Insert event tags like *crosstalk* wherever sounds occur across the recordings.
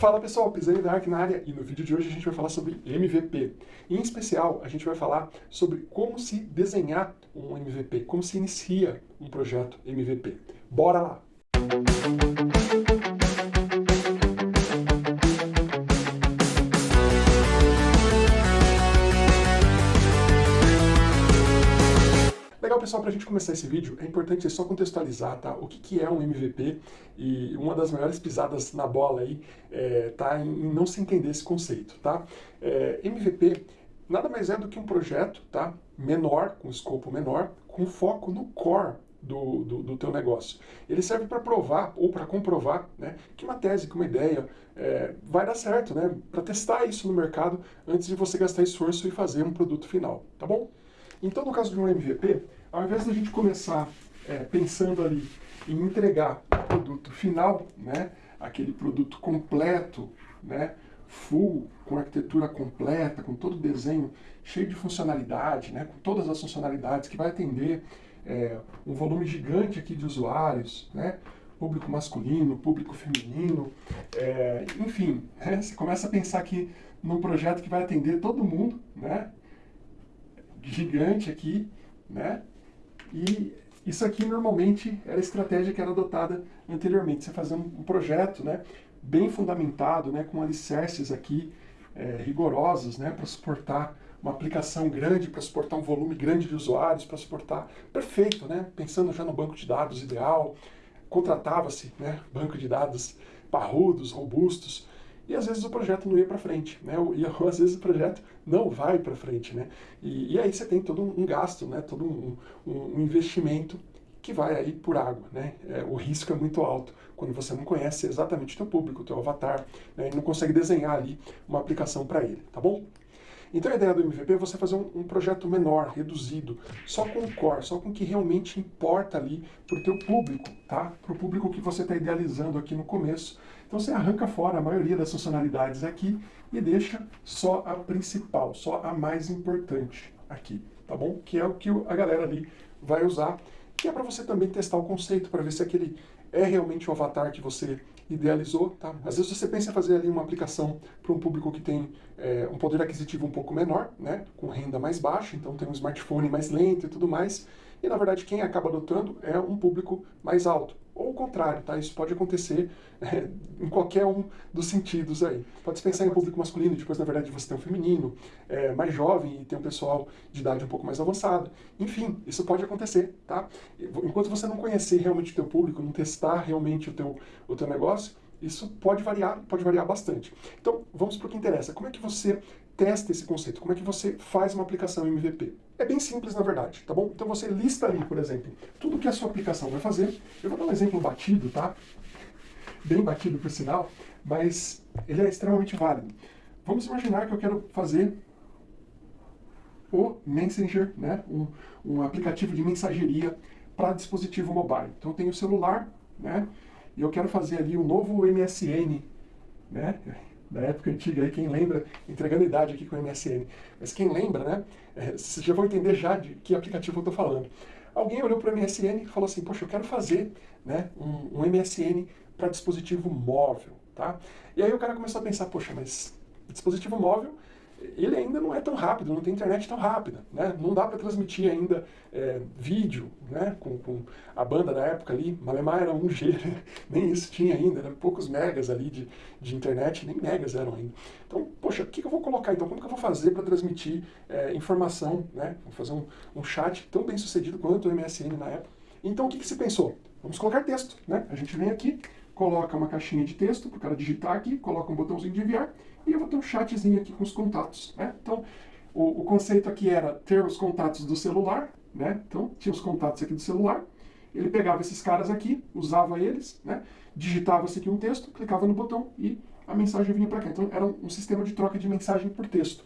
Fala pessoal, Pisani Dark na área e no vídeo de hoje a gente vai falar sobre MVP. Em especial, a gente vai falar sobre como se desenhar um MVP, como se inicia um projeto MVP. Bora lá! Pessoal, para a gente começar esse vídeo, é importante só contextualizar tá? o que, que é um MVP e uma das maiores pisadas na bola aí é, tá em, em não se entender esse conceito. Tá? É, MVP nada mais é do que um projeto tá? menor, com escopo menor, com foco no core do, do, do, teu negócio. Ele serve para provar ou para comprovar né, que uma tese, que uma ideia é, vai dar certo, né, para testar isso no mercado antes de você gastar esforço e fazer um produto final, tá bom? Então, no caso de um MVP, ao invés da gente começar é, pensando ali em entregar o produto final, né, aquele produto completo, né, full, com arquitetura completa, com todo o desenho cheio de funcionalidade, né, com todas as funcionalidades que vai atender é, um volume gigante aqui de usuários, né, público masculino, público feminino, é, enfim, né, você começa a pensar aqui num projeto que vai atender todo mundo, né, gigante aqui, né? E isso aqui normalmente era a estratégia que era adotada anteriormente. Você fazia um, projeto, né? Bem fundamentado, né? Com alicerces aqui é, rigorosos, né? Para suportar uma aplicação grande, para suportar um volume grande de usuários, para suportar... Perfeito, né? Pensando já no banco de dados ideal, contratava-se, né? Banco de dados parrudos, robustos, e às vezes o projeto não ia para frente, né? E *laughs* às vezes o projeto não vai para frente, né? E, e, aí você tem todo um gasto, né? Todo um, um, um investimento que vai aí por água, né? É, o risco é muito alto quando você não conhece exatamente o teu público, o teu avatar, né? e não consegue desenhar ali uma aplicação para ele, tá bom? Então a ideia do MVP é você fazer um, um, projeto menor, reduzido, só com o core, só com o que realmente importa ali para o teu público, tá? Para o público que você está idealizando aqui no começo, então você arranca fora a maioria das funcionalidades aqui e deixa só a principal, só a mais importante aqui, tá bom? Que é o que a galera ali vai usar, que é para você também testar o conceito, para ver se aquele é realmente o avatar que você idealizou, tá? Às vezes você pensa em fazer ali uma aplicação para um público que tem é, um poder aquisitivo um pouco menor, né? Com renda mais baixa, então tem um smartphone mais lento e tudo mais, e na verdade quem acaba adotando é um público mais alto. Contrário, tá? Isso pode acontecer *laughs* é, em qualquer um dos sentidos aí. Pode pensar em público masculino, depois na verdade você tem um feminino, é, mais jovem e tem um pessoal de idade um pouco mais avançada. Enfim, isso pode acontecer, tá? Enquanto você não conhecer realmente o teu público, não testar realmente o teu, o teu negócio, isso pode variar, pode variar bastante. Então, vamos para o que interessa. Como é que você testa esse conceito? Como é que você faz uma aplicação MVP? É bem simples, na verdade, tá bom? Então você lista ali, por exemplo, tudo que a sua aplicação vai fazer. Eu vou dar um exemplo batido, tá? Bem batido, por sinal, mas ele é extremamente válido. Vamos imaginar que eu quero fazer o Messenger, né? um, um aplicativo de mensageria para dispositivo mobile. Então eu tenho o celular, né? e eu quero fazer ali um novo MSN, né? Da época antiga, aí, quem lembra, entregando idade aqui com o MSN, mas quem lembra, né, é, vocês já vão entender já de que aplicativo eu estou falando. Alguém olhou para o MSN e falou assim, poxa, eu quero fazer né, um, um MSN para dispositivo móvel, tá? E aí o cara começou a pensar, poxa, mas dispositivo móvel ele ainda não é tão rápido, não tem internet tão rápida, né? Não dá para transmitir ainda é, vídeo, né? Com, com, a banda da época ali, Malemar era 1G, né? *laughs* nem isso tinha ainda, eram poucos megas ali de, de internet, nem megas eram ainda. Então, poxa, o que, que eu vou colocar então? Como que eu vou fazer para transmitir é, informação, né? Vou fazer um, um chat tão bem sucedido quanto o MSN na época. Então, o que, que se pensou? Vamos colocar texto, né? A gente vem aqui, coloca uma caixinha de texto para o cara digitar aqui, coloca um botãozinho de enviar e eu vou ter um chatzinho aqui com os contatos. Né? Então, o, o, conceito aqui era ter os contatos do celular, né? então tinha os contatos aqui do celular, ele pegava esses caras aqui, usava eles, né? digitava-se aqui um texto, clicava no botão e a mensagem vinha para cá. Então era um sistema de troca de mensagem por texto.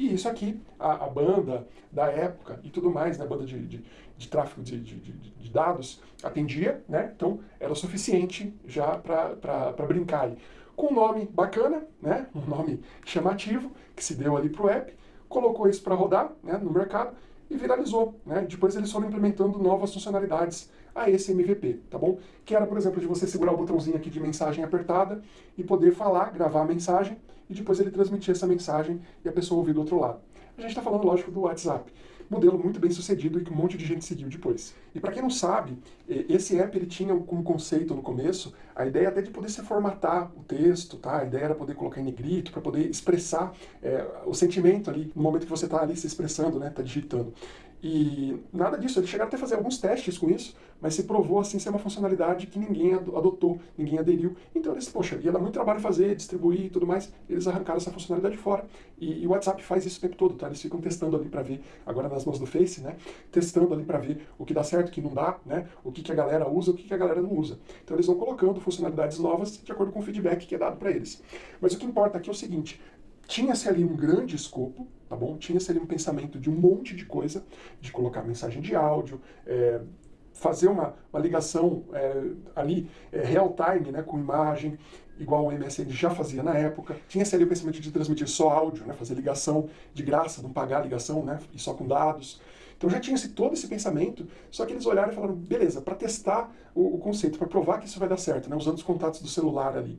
E isso aqui, a, a, banda da época e tudo mais, né, banda de, de, de tráfego de, de, de, dados, atendia, né, então era o suficiente já para brincar aí. Com um nome bacana, né, um nome chamativo, que se deu ali para o app, colocou isso para rodar né, no mercado e viralizou. Né? Depois eles foram implementando novas funcionalidades a esse MVP, tá bom? Que era, por exemplo, de você segurar o botãozinho aqui de mensagem apertada e poder falar, gravar a mensagem e depois ele transmitir essa mensagem e a pessoa ouvir do outro lado. A gente está falando, lógico, do WhatsApp modelo muito bem sucedido e que um monte de gente seguiu depois. E para quem não sabe, esse app ele tinha como conceito no começo a ideia até de poder se formatar o texto, tá? A ideia era poder colocar em negrito para poder expressar é, o sentimento ali no momento que você está ali se expressando, né? Está digitando. E nada disso, eles chegaram até a fazer alguns testes com isso, mas se provou assim ser uma funcionalidade que ninguém adotou, ninguém aderiu. Então eles, poxa, ia dar muito trabalho fazer, distribuir e tudo mais, eles arrancaram essa funcionalidade fora. E, e o WhatsApp faz isso o tempo todo, tá? Eles ficam testando ali para ver, agora nas mãos do Face, né? Testando ali para ver o que dá certo, o que não dá, né? O que, que a galera usa, o que, que a galera não usa. Então eles vão colocando funcionalidades novas de acordo com o feedback que é dado para eles. Mas o que importa aqui é o seguinte, tinha-se ali um grande escopo, tá bom? Tinha-se ali um pensamento de um monte de coisa, de colocar mensagem de áudio, é, fazer uma, uma ligação é, ali é, real time, né, com imagem, igual o MSN já fazia na época. Tinha-se ali o pensamento de transmitir só áudio, né, fazer ligação de graça, não pagar a ligação, né, e só com dados. Então já tinha-se todo esse pensamento, só que eles olharam e falaram, beleza, para testar o, o conceito, para provar que isso vai dar certo, né, usando os contatos do celular ali.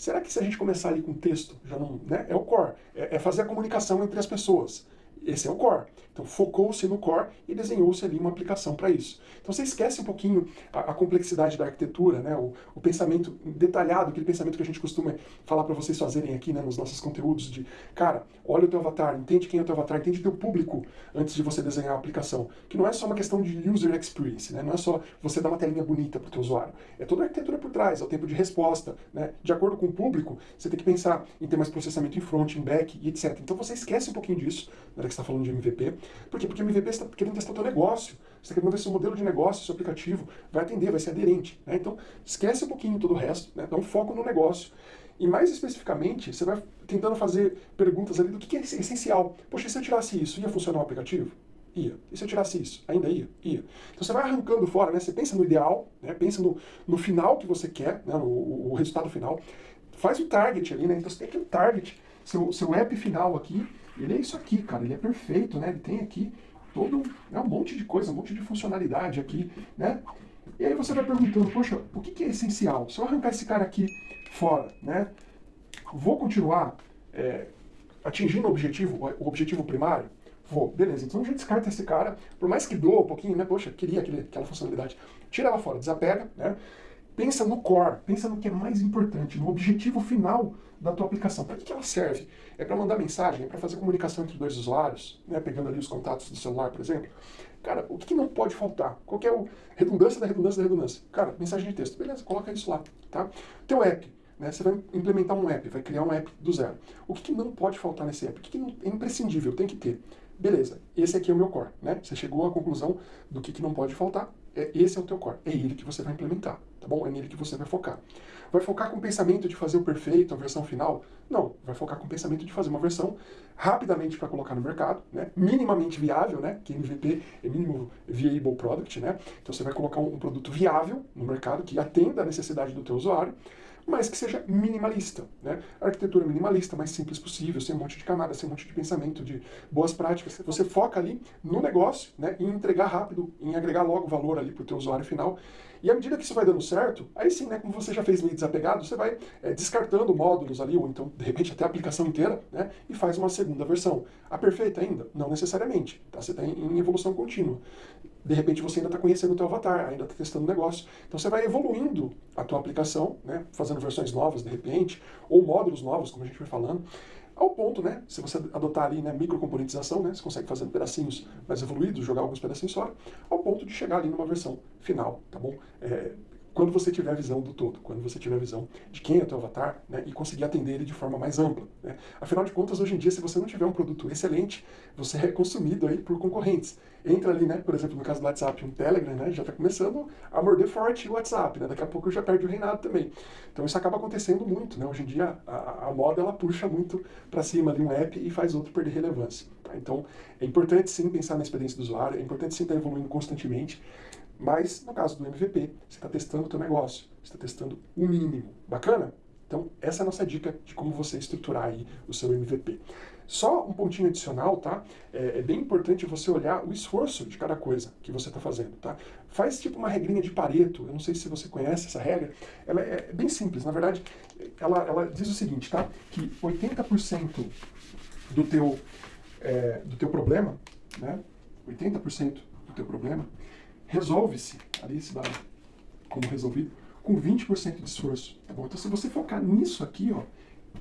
Será que se a gente começar ali com texto, já não, né, é o core, é, é fazer a comunicação entre as pessoas. Esse é o core. Então focou-se no core e desenhou-se ali uma aplicação para isso. Então você esquece um pouquinho a, a complexidade da arquitetura, né? O, o, pensamento detalhado, aquele pensamento que a gente costuma falar para vocês fazerem aqui né, nos nossos conteúdos de, cara, olha o teu avatar, entende quem é o teu avatar, entende o teu público antes de você desenhar a aplicação. Que não é só uma questão de user experience, né? não é só você dar uma telinha bonita para o teu usuário. É toda a arquitetura por trás, é o tempo de resposta. Né? De acordo com o público, você tem que pensar em ter mais processamento em front, em back e etc. Então você esquece um pouquinho disso hora que você está falando de MVP. Por quê? Porque MVP está querendo testar o teu negócio. Você está querendo ver se o modelo de negócio, seu aplicativo, vai atender, vai ser aderente. Né? Então, esquece um pouquinho todo o resto, né? dá um foco no negócio. E mais especificamente, você vai tentando fazer perguntas ali do que é essencial. Poxa, e se eu tirasse isso, ia funcionar o aplicativo? Ia. E se eu tirasse isso? Ainda ia? Ia. Então você vai arrancando fora, né? Você pensa no ideal, né? pensa no, no final que você quer, né? no, o, resultado final. Faz o target ali, né? Então você tem aqui o target, seu, seu app final aqui, ele é isso aqui, cara, ele é perfeito, né? Ele tem aqui todo né, um monte de coisa, um monte de funcionalidade aqui, né? E aí você vai perguntando, poxa, o que, que é essencial? Se eu arrancar esse cara aqui fora, né? Vou continuar é, atingindo o objetivo, o objetivo primário? Vou, beleza, então gente descarta esse cara, por mais que doa um pouquinho, né? Poxa, queria aquele, aquela funcionalidade. Tira ela fora, desapega, né? Pensa no core, pensa no que é mais importante, no objetivo final da tua aplicação. Para que, que ela serve? É para mandar mensagem? É para fazer comunicação entre dois usuários? Né? Pegando ali os contatos do celular, por exemplo. Cara, o que, que não pode faltar? Qual é a redundância da redundância da redundância? Cara, mensagem de texto. Beleza, coloca isso lá. Tá? Teu app. Né? Você vai implementar um app, vai criar um app do zero. O que, que não pode faltar nesse app? O que, que não, é imprescindível, tem que ter? Beleza, esse aqui é o meu core. Né? Você chegou à conclusão do que, que não pode faltar. É, esse é o teu core. É ele que você vai implementar tá bom? É nele que você vai focar. Vai focar com o pensamento de fazer o perfeito, a versão final? Não, vai focar com o pensamento de fazer uma versão rapidamente para colocar no mercado, né? minimamente viável, né? que MVP é mínimo viable product, né? então você vai colocar um, produto viável no mercado que atenda a necessidade do teu usuário, mas que seja minimalista. Né? A arquitetura minimalista, mais simples possível, sem um monte de camadas, sem um monte de pensamento, de boas práticas. Você foca ali no negócio, né, em entregar rápido, em agregar logo valor ali para o teu usuário final. E à medida que isso vai dando certo, aí sim, né, como você já fez meio desapegado, você vai é, descartando módulos ali, ou então, de repente, até a aplicação inteira, né, e faz uma segunda versão. A perfeita ainda? Não necessariamente. Tá? Você está em evolução contínua. De repente, você ainda está conhecendo o teu avatar, ainda está testando o negócio. Então, você vai evoluindo a tua aplicação, né, fazendo versões novas, de repente, ou módulos novos, como a gente foi falando, ao ponto, né, se você adotar ali né, microcomponentização, né, você consegue fazer pedacinhos mais evoluídos, jogar alguns pedacinhos fora, ao ponto de chegar ali numa versão final, tá bom? É, quando você tiver a visão do todo, quando você tiver a visão de quem é o teu avatar né, e conseguir atender ele de forma mais ampla. Né? Afinal de contas, hoje em dia, se você não tiver um produto excelente, você é consumido aí por concorrentes. Entra ali, né, por exemplo, no caso do WhatsApp, um Telegram, né, já está começando a morder forte o WhatsApp, né, daqui a pouco já perde o reinado também. Então isso acaba acontecendo muito, né, hoje em dia a, a moda ela puxa muito para cima de um app e faz outro perder relevância. Tá? Então é importante sim pensar na experiência do usuário, é importante sim estar evoluindo constantemente, mas, no caso do MVP, você está testando o teu negócio, você está testando o mínimo. Bacana? Então, essa é a nossa dica de como você estruturar aí o seu MVP. Só um pontinho adicional, tá? É, é, bem importante você olhar o esforço de cada coisa que você está fazendo, tá? Faz tipo uma regrinha de Pareto, eu não sei se você conhece essa regra, ela é bem simples, na verdade, ela, ela diz o seguinte, tá? Que 80% do teu, é, do teu problema, né? 80% do teu problema resolve-se, ali se dá como resolvido, com 20% de esforço, tá bom? Então se você focar nisso aqui, ó,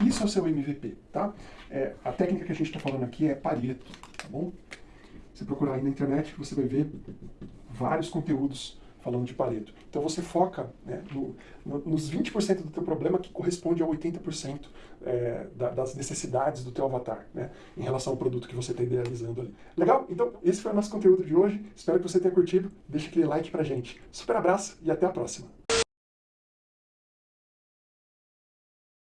isso é o seu MVP, tá? É, a técnica que a gente está falando aqui é Pareto, tá bom? Você procurar aí na internet, você vai ver vários conteúdos falando de Pareto. Então você foca né, no, no, nos 20% do teu problema que corresponde a 80% é, da, das necessidades do teu avatar, né, em relação ao produto que você está idealizando ali. Legal? Então esse foi o nosso conteúdo de hoje. Espero que você tenha curtido. Deixa aquele like pra gente. Super abraço e até a próxima.